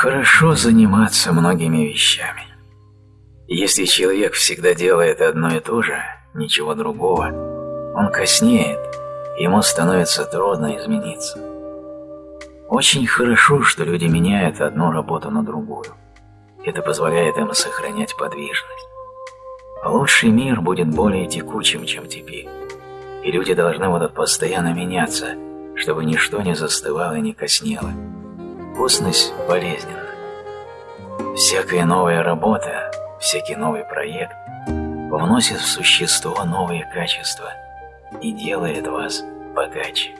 Хорошо заниматься многими вещами. Если человек всегда делает одно и то же, ничего другого, он коснеет, ему становится трудно измениться. Очень хорошо, что люди меняют одну работу на другую. Это позволяет им сохранять подвижность. Лучший мир будет более текучим, чем теперь. И люди должны будут постоянно меняться, чтобы ничто не застывало и не коснело. Вкусность болезненна. Всякая новая работа, всякий новый проект вносит в существо новые качества и делает вас богаче.